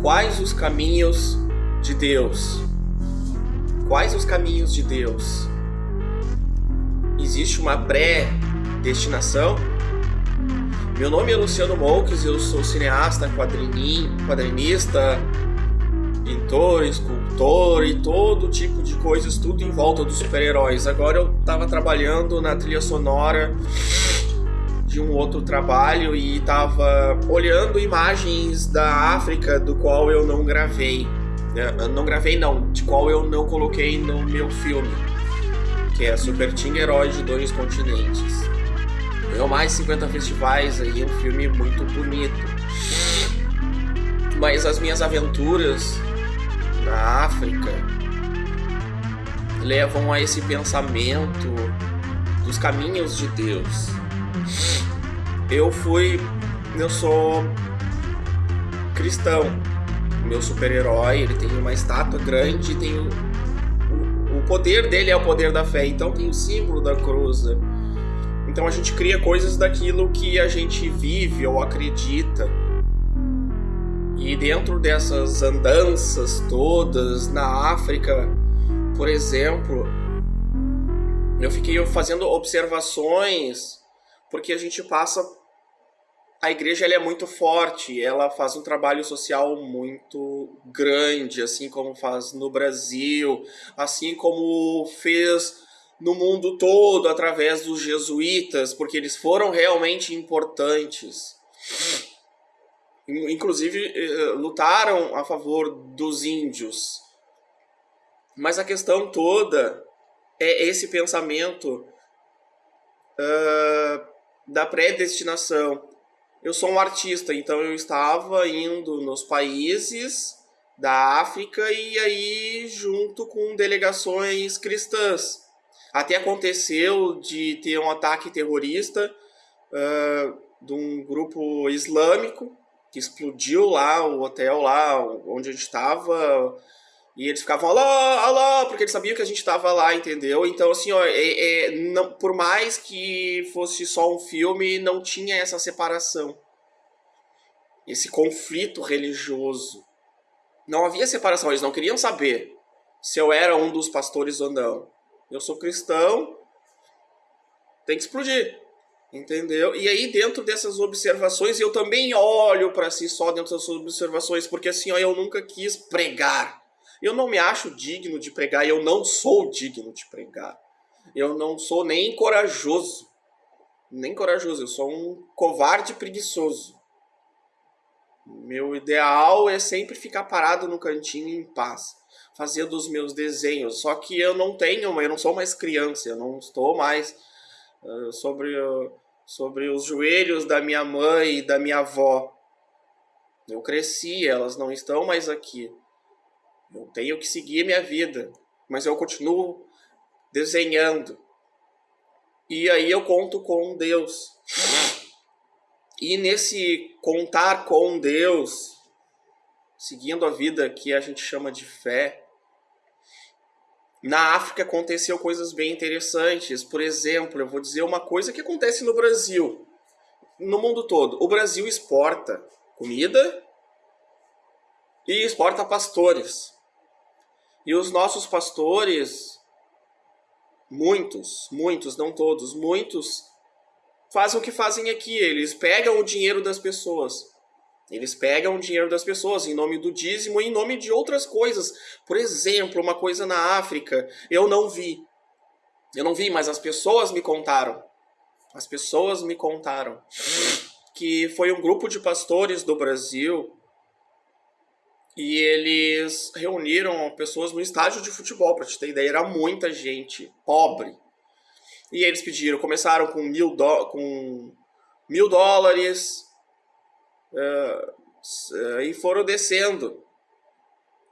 Quais os caminhos de Deus? Quais os caminhos de Deus? Existe uma pré-destinação? Meu nome é Luciano Moukes, eu sou cineasta, quadrinista, pintor, escultor e todo tipo de coisas, tudo em volta dos super-heróis. Agora eu estava trabalhando na trilha sonora de um outro trabalho e estava olhando imagens da África do qual eu não gravei. Né? Não gravei não, de qual eu não coloquei no meu filme, que é Super Team Herói de Dois Continentes. Ganhou mais de 50 festivais aí, um filme muito bonito. Mas as minhas aventuras na África levam a esse pensamento dos caminhos de Deus eu fui. Eu sou cristão. Meu super-herói, ele tem uma estátua grande, tem o, o, o, poder dele é o poder da fé, então tem o símbolo da cruz. Então a gente cria coisas daquilo que a gente vive ou acredita. E dentro dessas andanças todas na África, por exemplo, eu fiquei fazendo observações porque a gente passa a igreja é muito forte, ela faz um trabalho social muito grande, assim como faz no Brasil, assim como fez no mundo todo através dos jesuítas, porque eles foram realmente importantes. Inclusive eh, lutaram a favor dos índios. Mas a questão toda é esse pensamento uh, da predestinação eu sou um artista, então eu estava indo nos países da África e aí junto com delegações cristãs. Até aconteceu de ter um ataque terrorista uh, de um grupo islâmico que explodiu lá o hotel lá onde a gente estava e eles ficavam alô, alô, porque eles sabiam que a gente estava lá, entendeu? Então, assim, ó, é, é, não, por mais que fosse só um filme, não tinha essa separação. Esse conflito religioso. Não havia separação, eles não queriam saber se eu era um dos pastores ou não. Eu sou cristão, tem que explodir. Entendeu? E aí, dentro dessas observações, eu também olho para si só dentro dessas observações, porque assim, ó, eu nunca quis pregar eu não me acho digno de pregar, eu não sou digno de pregar. Eu não sou nem corajoso. Nem corajoso, eu sou um covarde preguiçoso. Meu ideal é sempre ficar parado no cantinho em paz, fazendo os meus desenhos. Só que eu não tenho, eu não sou mais criança, eu não estou mais uh, sobre, sobre os joelhos da minha mãe e da minha avó. Eu cresci, elas não estão mais aqui. Eu tenho que seguir minha vida, mas eu continuo desenhando. E aí eu conto com Deus. E nesse contar com Deus, seguindo a vida que a gente chama de fé, na África aconteceu coisas bem interessantes. Por exemplo, eu vou dizer uma coisa que acontece no Brasil, no mundo todo. O Brasil exporta comida e exporta pastores. E os nossos pastores, muitos, muitos, não todos, muitos, fazem o que fazem aqui. Eles pegam o dinheiro das pessoas. Eles pegam o dinheiro das pessoas em nome do dízimo e em nome de outras coisas. Por exemplo, uma coisa na África, eu não vi. Eu não vi, mas as pessoas me contaram. As pessoas me contaram que foi um grupo de pastores do Brasil e eles reuniram pessoas no estádio de futebol, para te ter ideia, era muita gente pobre. E eles pediram, começaram com mil, do, com mil dólares uh, e foram descendo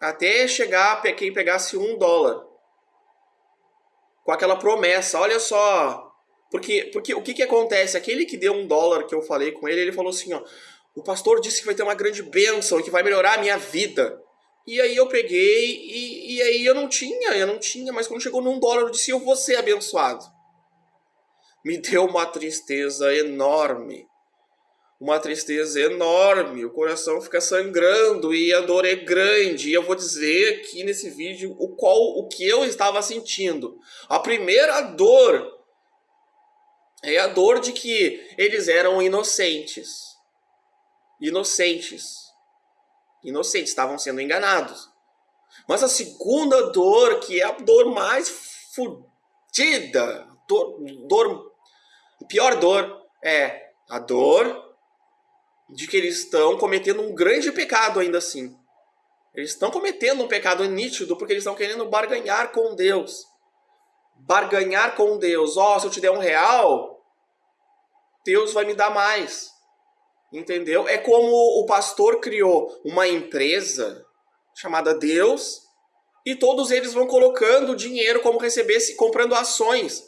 até chegar quem pegasse um dólar. Com aquela promessa, olha só. Porque, porque o que, que acontece? Aquele que deu um dólar que eu falei com ele, ele falou assim, ó o pastor disse que vai ter uma grande bênção que vai melhorar a minha vida. E aí eu peguei e, e aí eu não tinha, eu não tinha, mas quando chegou num dólar eu disse, eu vou ser abençoado. Me deu uma tristeza enorme. uma tristeza enorme, o coração fica sangrando e a dor é grande. E eu vou dizer aqui nesse vídeo o qual o que eu estava sentindo. A primeira dor é a dor de que eles eram inocentes. Inocentes. Inocentes, estavam sendo enganados. Mas a segunda dor, que é a dor mais fodida, dor, dor, pior dor, é a dor de que eles estão cometendo um grande pecado ainda assim. Eles estão cometendo um pecado nítido porque eles estão querendo barganhar com Deus. Barganhar com Deus. Ó, oh, se eu te der um real, Deus vai me dar mais. Entendeu? É como o pastor criou uma empresa chamada Deus e todos eles vão colocando dinheiro como receber, comprando ações.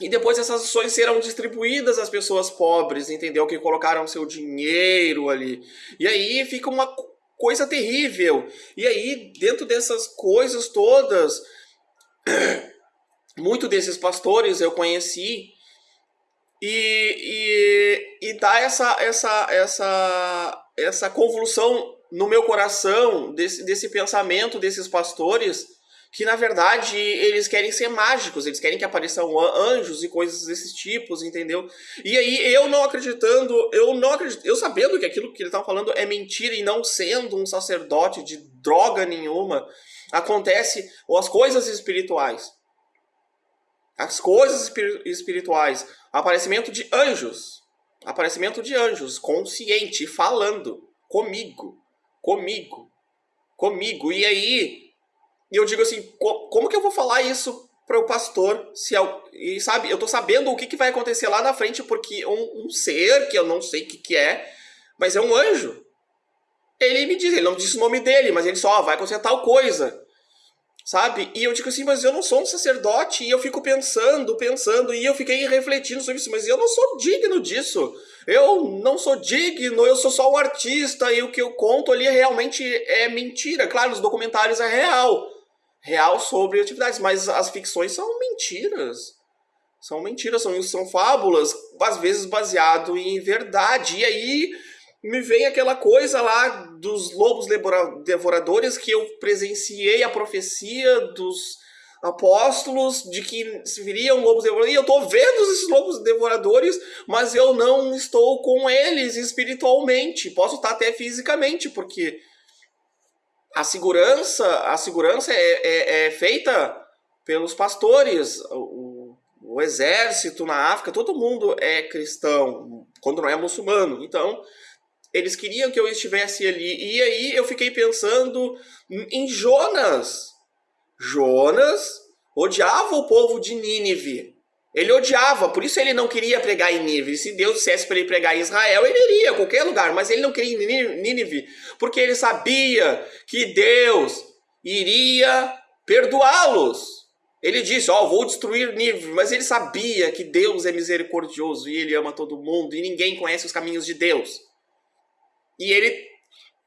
E depois essas ações serão distribuídas às pessoas pobres, entendeu? Que colocaram seu dinheiro ali. E aí fica uma coisa terrível. E aí, dentro dessas coisas todas, muito desses pastores eu conheci e, e, e dá essa, essa, essa, essa convolução no meu coração desse, desse pensamento desses pastores que na verdade eles querem ser mágicos, eles querem que apareçam anjos e coisas desses tipos, entendeu? E aí eu não acreditando, eu não acredito, eu sabendo que aquilo que ele estava falando é mentira e não sendo um sacerdote de droga nenhuma, acontece ou as coisas espirituais. As coisas espirituais, aparecimento de anjos, aparecimento de anjos consciente falando comigo, comigo, comigo. E aí eu digo assim, como que eu vou falar isso para o pastor? Se eu, e sabe, eu tô sabendo o que, que vai acontecer lá na frente, porque um, um ser que eu não sei o que, que é, mas é um anjo. Ele me diz, ele não disse o nome dele, mas ele só vai acontecer tal coisa. Sabe? E eu digo assim, mas eu não sou um sacerdote, e eu fico pensando, pensando, e eu fiquei refletindo sobre isso, mas eu não sou digno disso. Eu não sou digno, eu sou só um artista, e o que eu conto ali realmente é mentira. Claro, nos documentários é real real sobre atividades, mas as ficções são mentiras. São mentiras, são, são fábulas, às vezes baseado em verdade. E aí me vem aquela coisa lá dos lobos devoradores que eu presenciei a profecia dos apóstolos de que viriam lobos devoradores. E eu estou vendo esses lobos devoradores, mas eu não estou com eles espiritualmente. Posso estar até fisicamente, porque a segurança, a segurança é, é, é feita pelos pastores, o, o, exército na África, todo mundo é cristão, quando não é muçulmano. Então, eles queriam que eu estivesse ali. E aí eu fiquei pensando em Jonas. Jonas odiava o povo de Nínive. Ele odiava, por isso ele não queria pregar em Nínive. Se Deus dissesse para ele pregar em Israel, ele iria a qualquer lugar, mas ele não queria em Nínive, porque ele sabia que Deus iria perdoá-los. Ele disse: Ó, oh, vou destruir Nínive, mas ele sabia que Deus é misericordioso e ele ama todo mundo e ninguém conhece os caminhos de Deus. E ele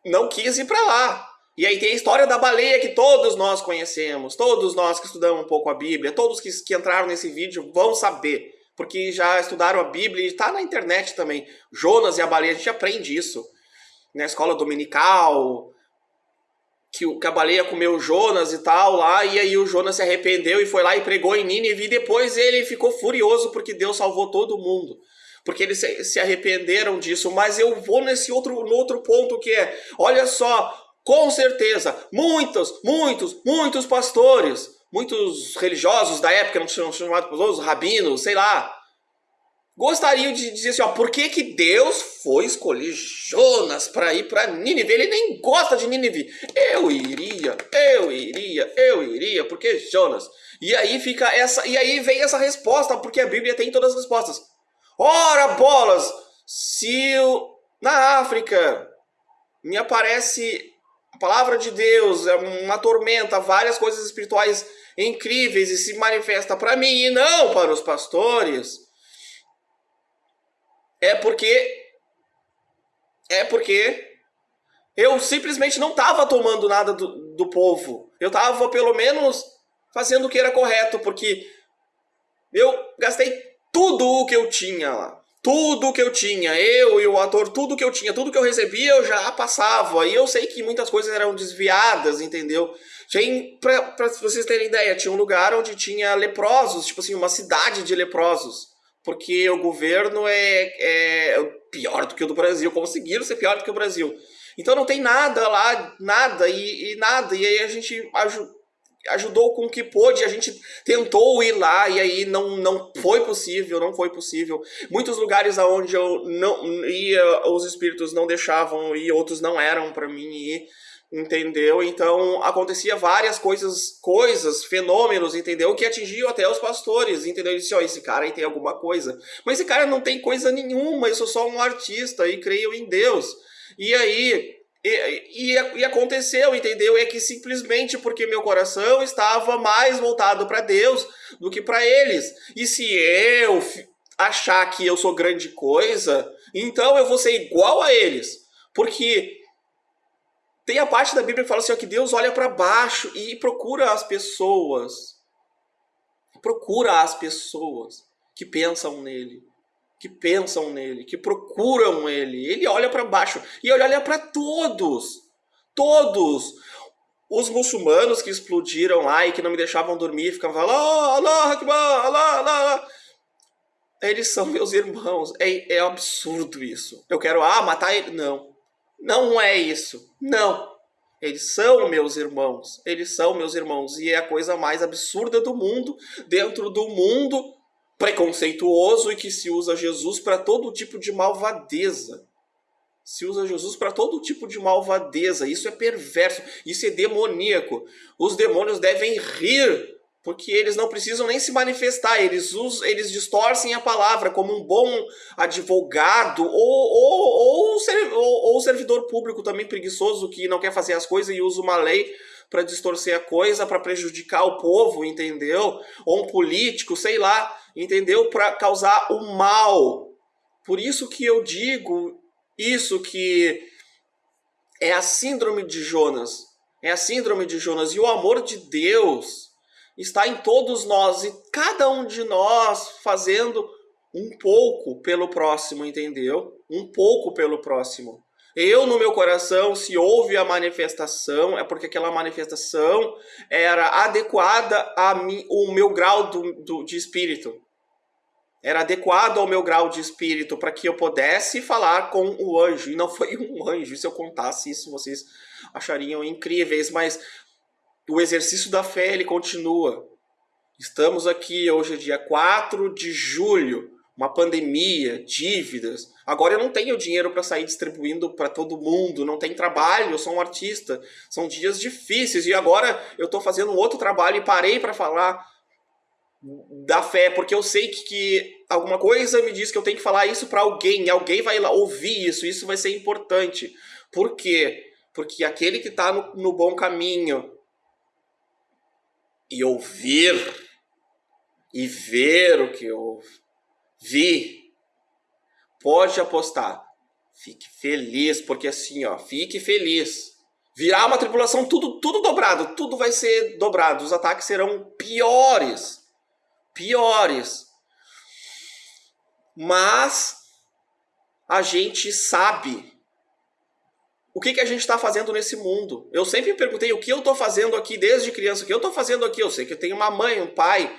não quis ir para lá. E aí tem a história da baleia que todos nós conhecemos, todos nós que estudamos um pouco a Bíblia, todos que, que entraram nesse vídeo vão saber, porque já estudaram a Bíblia e está na internet também. Jonas e a baleia, a gente aprende isso na escola dominical, que, que a baleia comeu Jonas e tal lá, e aí o Jonas se arrependeu e foi lá e pregou em Nínive, e depois ele ficou furioso porque Deus salvou todo mundo porque eles se arrependeram disso, mas eu vou nesse outro, no outro ponto que é, olha só, com certeza, muitos, muitos, muitos pastores, muitos religiosos da época, não são chamados pastores, rabinos, sei lá, gostariam de dizer assim, ó, por que, que Deus foi escolher Jonas para ir para Nínive? Ele nem gosta de Nínive. Eu iria, eu iria, eu iria, porque Jonas. E aí fica essa, e aí vem essa resposta, porque a Bíblia tem todas as respostas. Ora bolas, se na África me aparece a palavra de Deus é uma tormenta, várias coisas espirituais incríveis e se manifesta para mim e não para os pastores. É porque é porque eu simplesmente não estava tomando nada do, do povo. Eu estava pelo menos fazendo o que era correto, porque eu gastei tudo o que eu tinha lá. tudo que eu tinha, eu e o ator, tudo que eu tinha, tudo que eu recebia, eu já passava. E eu sei que muitas coisas eram desviadas, entendeu? Tinha, pra, vocês terem ideia, tinha um lugar onde tinha leprosos, tipo assim, uma cidade de leprosos. Porque o governo é, é pior do que o do Brasil, conseguiram ser pior do que o Brasil. Então não tem nada lá, nada e, e nada. E aí a gente ajudou com o que pôde, a gente tentou ir lá e aí não, não foi possível, não foi possível. Muitos lugares aonde eu não ia, os espíritos não deixavam ir, outros não eram para mim ir, entendeu? Então acontecia várias coisas, coisas, fenômenos, entendeu? Que atingiam até os pastores, entendeu? Ele disse, ó, oh, esse cara aí tem alguma coisa. Mas esse cara não tem coisa nenhuma, eu sou só um artista e creio em Deus. E aí e, e, e, aconteceu, entendeu? É que simplesmente porque meu coração estava mais voltado para Deus do que para eles. E se eu achar que eu sou grande coisa, então eu vou ser igual a eles. Porque tem a parte da Bíblia que fala assim, ó, que Deus olha para baixo e procura as pessoas. Procura as pessoas que pensam nele que pensam nele, que procuram ele. Ele olha para baixo e ele olha para todos. Todos. Os muçulmanos que explodiram lá e que não me deixavam dormir, ficavam falando, Allah, Allah, Allah, Allah. Eles são meus irmãos. É, é absurdo isso. Eu quero, ah, matar ele. Não. Não é isso. Não. Eles são meus irmãos. Eles são meus irmãos. E é a coisa mais absurda do mundo, dentro do mundo preconceituoso e que se usa Jesus para todo tipo de malvadeza. Se usa Jesus para todo tipo de malvadeza. Isso é perverso, isso é demoníaco. Os demônios devem rir, porque eles não precisam nem se manifestar, eles, usam, eles distorcem a palavra como um bom advogado ou, ou, ou, ou, servidor público também preguiçoso que não quer fazer as coisas e usa uma lei para distorcer a coisa, para prejudicar o povo, entendeu? Ou um político, sei lá, entendeu? Para causar o mal. Por isso que eu digo isso que é a síndrome de Jonas. É a síndrome de Jonas. E o amor de Deus está em todos nós e cada um de nós fazendo um pouco pelo próximo, entendeu? Um pouco pelo próximo. Eu, no meu coração, se houve a manifestação, é porque aquela manifestação era adequada ao meu grau do, do, de espírito. Era adequado ao meu grau de espírito para que eu pudesse falar com o anjo. E não foi um anjo. Se eu contasse isso, vocês achariam incríveis. Mas o exercício da fé, ele continua. Estamos aqui, hoje dia 4 de julho uma pandemia, dívidas. Agora eu não tenho dinheiro para sair distribuindo para todo mundo, não tem trabalho, eu sou um artista. São dias difíceis e agora eu estou fazendo um outro trabalho e parei para falar da fé, porque eu sei que, que, alguma coisa me diz que eu tenho que falar isso para alguém, alguém vai lá ouvir isso, isso vai ser importante. Por quê? Porque aquele que está no, no bom caminho e ouvir e ver o que ouve Vi. Pode apostar. Fique feliz, porque assim, ó, fique feliz. Virá uma tripulação tudo, tudo dobrado, tudo vai ser dobrado. Os ataques serão piores. Piores. Mas a gente sabe o que, que a gente está fazendo nesse mundo. Eu sempre me perguntei o que eu estou fazendo aqui desde criança. O que eu estou fazendo aqui? Eu sei que eu tenho uma mãe, um pai,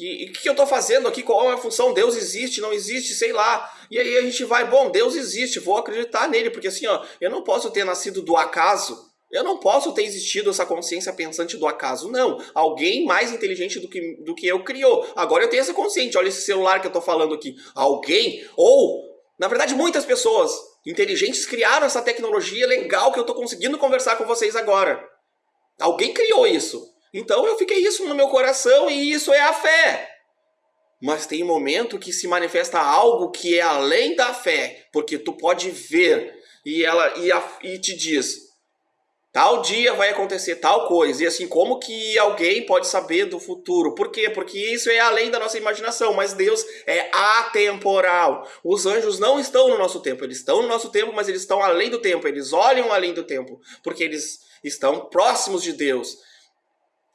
e o que eu estou fazendo aqui? Qual é a função? Deus existe, não existe, sei lá. E aí a gente vai, bom, Deus existe, vou acreditar nele, porque assim, ó, eu não posso ter nascido do acaso. Eu não posso ter existido essa consciência pensante do acaso, não. Alguém mais inteligente do que, do que eu criou. Agora eu tenho essa consciência, olha esse celular que eu estou falando aqui. Alguém, ou, na verdade, muitas pessoas inteligentes criaram essa tecnologia legal que eu estou conseguindo conversar com vocês agora. Alguém criou isso. Então eu fiquei isso no meu coração e isso é a fé. Mas tem momento que se manifesta algo que é além da fé, porque tu pode ver e ela e, a, e te diz tal dia vai acontecer tal coisa. E assim, como que alguém pode saber do futuro? Por quê? Porque isso é além da nossa imaginação, mas Deus é atemporal. Os anjos não estão no nosso tempo, eles estão no nosso tempo, mas eles estão além do tempo, eles olham além do tempo, porque eles estão próximos de Deus.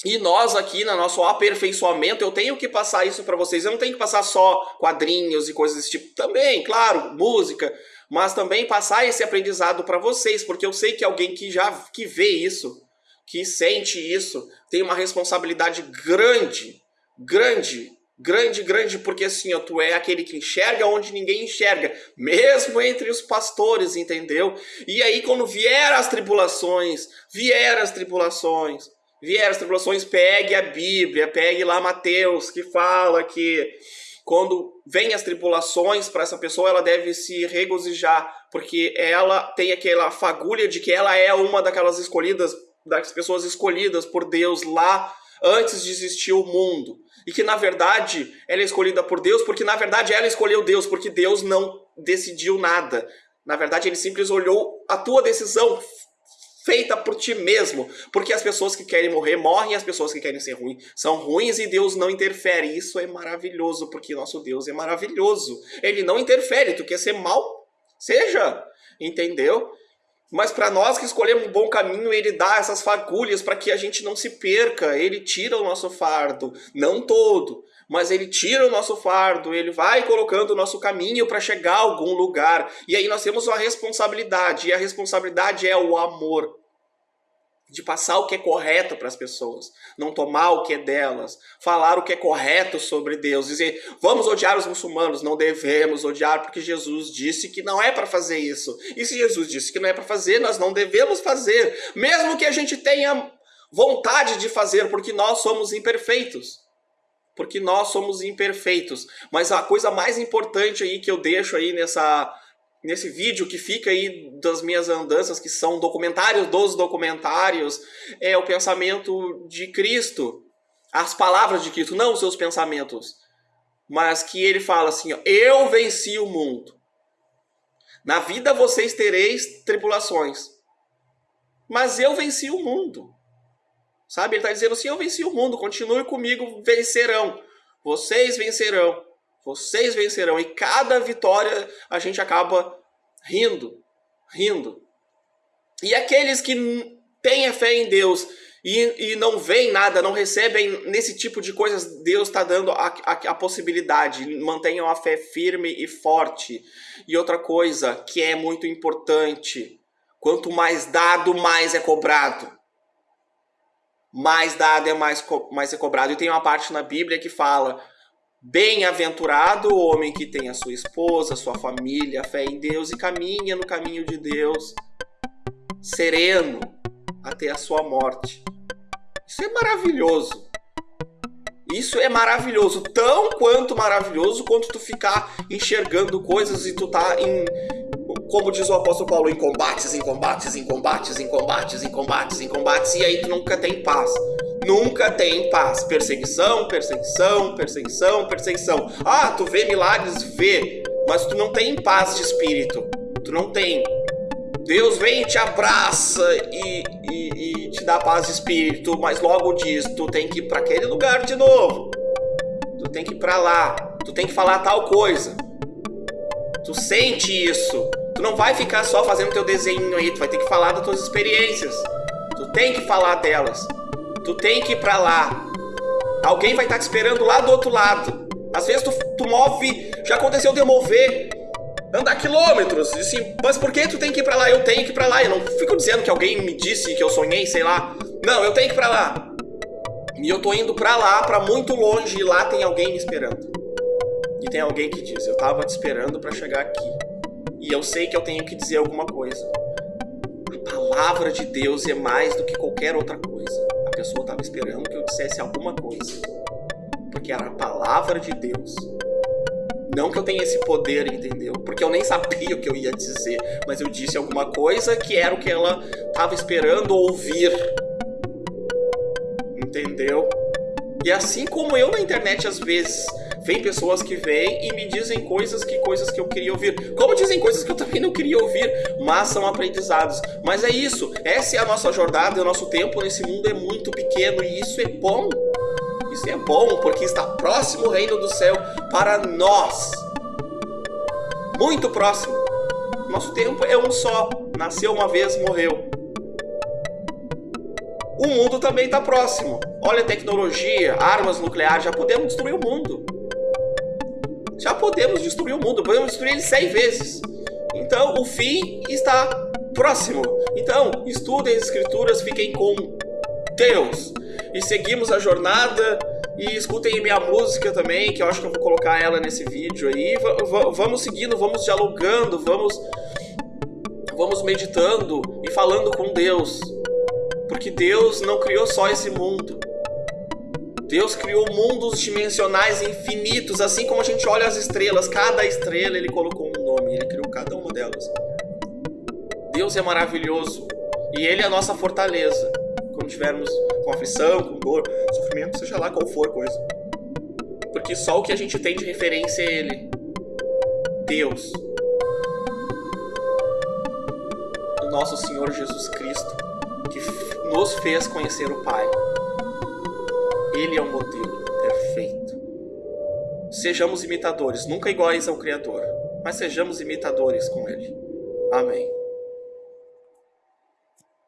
E nós aqui, no nosso aperfeiçoamento, eu tenho que passar isso para vocês. Eu não tenho que passar só quadrinhos e coisas desse tipo. Também, claro, música, mas também passar esse aprendizado para vocês, porque eu sei que alguém que já que vê isso, que sente isso, tem uma responsabilidade grande, grande, grande, grande, porque assim, ó, tu é aquele que enxerga onde ninguém enxerga, mesmo entre os pastores, entendeu? E aí quando vier as tribulações, vier as tribulações, vier as tribulações, pegue a Bíblia, pegue lá Mateus, que fala que quando vem as tribulações para essa pessoa, ela deve se regozijar, porque ela tem aquela fagulha de que ela é uma daquelas escolhidas, das pessoas escolhidas por Deus lá antes de existir o mundo. E que na verdade ela é escolhida por Deus, porque na verdade ela escolheu Deus, porque Deus não decidiu nada. Na verdade, ele simplesmente olhou a tua decisão, feita por ti mesmo. Porque as pessoas que querem morrer morrem as pessoas que querem ser ruins são ruins e Deus não interfere. Isso é maravilhoso, porque nosso Deus é maravilhoso. Ele não interfere. Tu quer ser mal? Seja. Entendeu? Mas para nós que escolhemos um bom caminho, ele dá essas fagulhas para que a gente não se perca. Ele tira o nosso fardo, não todo, mas ele tira o nosso fardo, ele vai colocando o nosso caminho para chegar a algum lugar. E aí nós temos uma responsabilidade, e a responsabilidade é o amor. De passar o que é correto para as pessoas, não tomar o que é delas, falar o que é correto sobre Deus, dizer vamos odiar os muçulmanos, não devemos odiar porque Jesus disse que não é para fazer isso. E se Jesus disse que não é para fazer, nós não devemos fazer, mesmo que a gente tenha vontade de fazer, porque nós somos imperfeitos porque nós somos imperfeitos. Mas a coisa mais importante aí que eu deixo aí nessa nesse vídeo que fica aí das minhas andanças, que são documentários dos documentários, é o pensamento de Cristo, as palavras de Cristo, não os seus pensamentos, mas que ele fala assim, ó, eu venci o mundo. Na vida vocês tereis tribulações, mas eu venci o mundo. Sabe? Ele está dizendo assim: Eu venci o mundo, continue comigo, vencerão. Vocês vencerão. Vocês vencerão. E cada vitória a gente acaba rindo, rindo. E aqueles que têm a fé em Deus e, e não veem nada, não recebem nesse tipo de coisas, Deus está dando a, a, a possibilidade. Mantenham a fé firme e forte. E outra coisa que é muito importante: quanto mais dado, mais é cobrado mais dado é mais, mais é cobrado. E tem uma parte na Bíblia que fala: Bem-aventurado o homem que tem a sua esposa, sua família, fé em Deus e caminha no caminho de Deus, sereno até a sua morte. Isso é maravilhoso. Isso é maravilhoso, tão quanto maravilhoso quanto tu ficar enxergando coisas e tu tá em, como diz o apóstolo Paulo, em combates, em combates, em combates, em combates, em combates, em combates, e aí tu nunca tem paz. Nunca tem paz. Perseguição, perseguição, perseguição, perseguição. Ah, tu vê milagres? Vê. Mas tu não tem paz de espírito. Tu não tem. Deus vem e te abraça e, e, e te dá paz de espírito, mas logo diz: tu tem que ir para aquele lugar de novo. Tu tem que ir para lá. Tu tem que falar tal coisa. Tu sente isso. Tu não vai ficar só fazendo teu desenho aí, tu vai ter que falar das tuas experiências. Tu tem que falar delas. Tu tem que ir pra lá. Alguém vai estar tá te esperando lá do outro lado. Às vezes tu, tu move, já aconteceu de eu mover, andar quilômetros. Assim, mas por que tu tem que ir pra lá? Eu tenho que ir pra lá. Eu não fico dizendo que alguém me disse que eu sonhei, sei lá. Não, eu tenho que ir pra lá. E eu tô indo pra lá, pra muito longe, e lá tem alguém me esperando. E tem alguém que diz, eu tava te esperando para chegar aqui e eu sei que eu tenho que dizer alguma coisa. A palavra de Deus é mais do que qualquer outra coisa. Pessoa estava esperando que eu dissesse alguma coisa, porque era a palavra de Deus. Não que eu tenha esse poder, entendeu? Porque eu nem sabia o que eu ia dizer, mas eu disse alguma coisa que era o que ela estava esperando ouvir. Entendeu? E assim como eu na internet às vezes Vem pessoas que vêm e me dizem coisas que coisas que eu queria ouvir. Como dizem coisas que eu também não queria ouvir, mas são aprendizados. Mas é isso, essa é a nossa jornada, o nosso tempo nesse mundo é muito pequeno e isso é bom. Isso é bom porque está próximo o reino do céu para nós. Muito próximo. Nosso tempo é um só. Nasceu uma vez, morreu. O mundo também está próximo. Olha a tecnologia, armas nucleares, já podemos destruir o mundo. Já podemos destruir o mundo, podemos destruir ele 100 vezes. Então, o fim está próximo. Então, estudem as escrituras, fiquem com Deus. E seguimos a jornada e escutem minha música também, que eu acho que eu vou colocar ela nesse vídeo aí. V vamos seguindo, vamos dialogando, vamos vamos meditando e falando com Deus. Porque Deus não criou só esse mundo. Deus criou mundos dimensionais infinitos, assim como a gente olha as estrelas, cada estrela ele colocou um nome, ele criou cada uma delas. Deus é maravilhoso e ele é a nossa fortaleza. Quando tivermos com aflição, com dor, sofrimento, seja lá qual for coisa. Porque só o que a gente tem de referência é ele. Deus. O nosso Senhor Jesus Cristo, que nos fez conhecer o Pai. Ele é o modelo perfeito. Sejamos imitadores, nunca iguais ao Criador, mas sejamos imitadores com Ele. Amém.